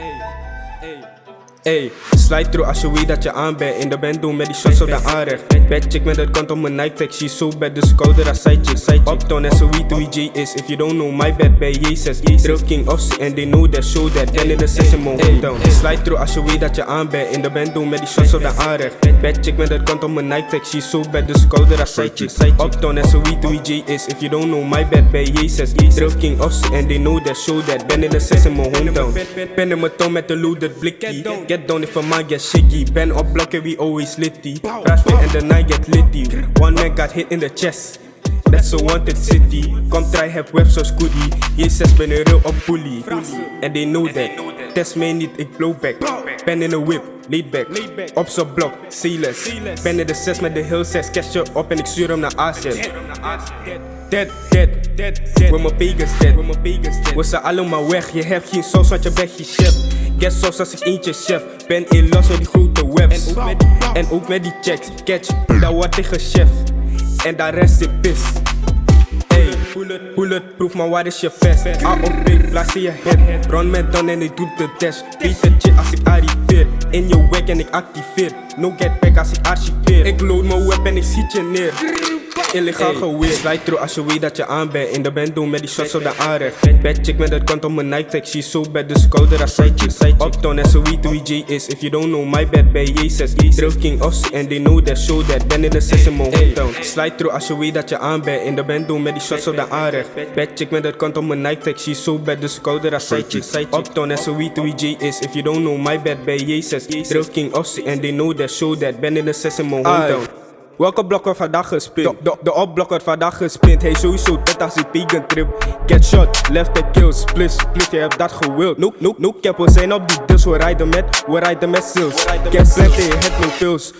Hey, hey, hey slide through als je weet dat je aan bent In de band doen met die shots op de aanrecht Bad chick met het kant op mijn Nike tag She so bad, dus ik hou er als sidechick Sidechick Uptown en ze weet wie J is If you don't know my bad bij Jezus Drill King Ossie and they know that show that Ben in de session mon hometown Slide through als je weet dat je aan bent In de band doen met die shots op de aanrecht Bad chick met het kant op mijn Nike tag She so bad, dus ik hou er als sidechick Uptown en ze weet wie J is If you don't know my bad bij Jezus Drill King Ossie and they know that show that Ben in de session mon hometown Pen in mijn tong met een loaded blikkie Get down. If a man get shaky Ben op blokken we always litty Crash fit and the night get litty. One man got hit in the chest. That's a wanted city. Come try heb web zoals goodie Jezus ben een real op bully. And they know that. Test mij niet, ik blow back. Pen in a whip, laid back. Op z'n blok, sealess Ben in de 6 met de heel 6 Cash je op en ik stuur hem Dead, dead, dead, dead With my pagans dead We zijn allemaal weg? Je hebt geen saus want je bent geen chef. Get sauce als ik eentje chef. Ben in los met die grote webs. En ook met die checks. Catch, dat wordt tegen chef En daar rest in pis. Ey, bulletproof, maar waar is je vest? A op B, plaats in je head. Run met dan en ik doe de dash Betertje als ik arriveer. In je weg en ik activeer. No get back als ik archiveer. Ik load mijn web en ik schiet je neer Illegaal geweer Slide through als je weet dat je aan bent. In de band doen met die shots op de aanrecht Bad chick met het kant op mijn Nike tag She so bad, dus ik hou er als sidechick Uptown en ze weet wie J is. If you don't know my bad bij Jezus. Drill King and they know that show that. Ben in de session hometown Slide through als je weet dat je aan bent. In de band doen met die shots op de aanrecht Bad chick met het kant op mijn Nike tag She so bad, dus ik hou er als sidechick Uptown en ze weet wie J is. If you don't know my bad bij Jezus. Drill King Ossie and they know that show that. Ben in de session mon hometown Welke blok wordt vandaag gespint? De, de, de opblok wordt vandaag gespint. Hey, sowieso dat als een pagan trip. Get shot, left the kill, split, split, je hebt dat gewild. Nope, nope, nope, cap, we zijn op die dus, we rijden met, we rijden met sales. Get je head, no pills.